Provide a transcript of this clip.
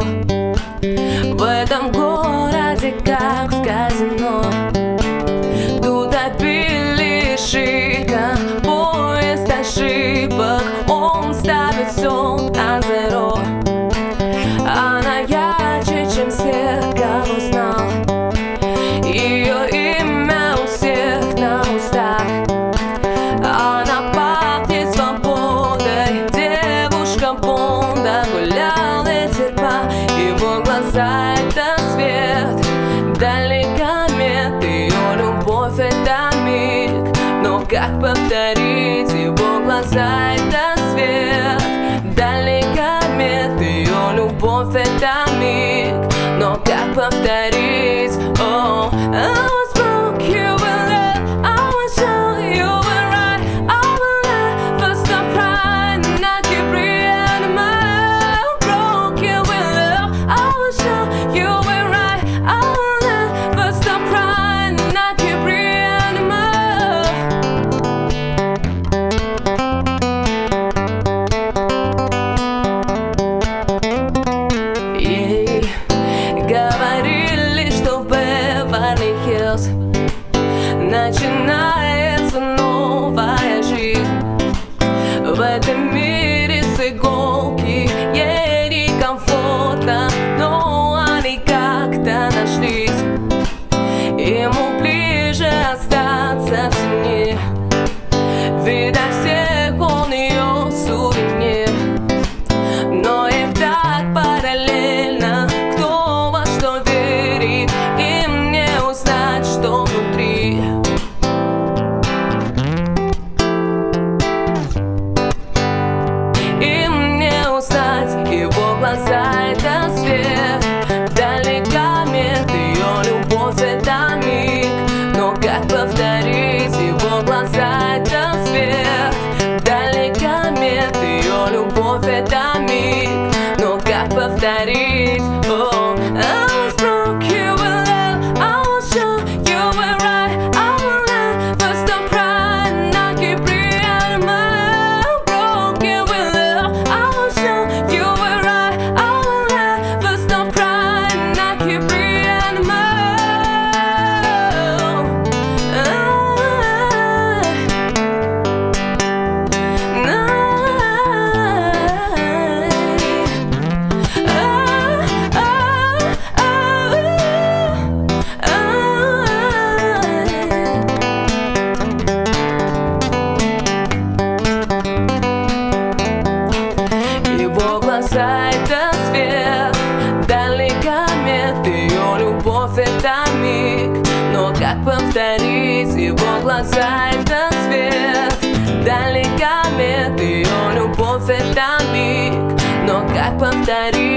В этом городе, как в казино Тут опили шика, поезд ошибок Он ставит все на зеро. А она ярче, чем все, кого знал Ее имя у всех на устах. Она пахнет свободой, девушка Бонда гуляет глаза — это свет. Дали комет, ее любовь — это миг. Но как повторить его глаза — это свет? Дали комет, ее любовь — это миг. Но как повторить steps interpretar. повторить его глаза это свет. Далеками ее любовь это миг. Но как повторить?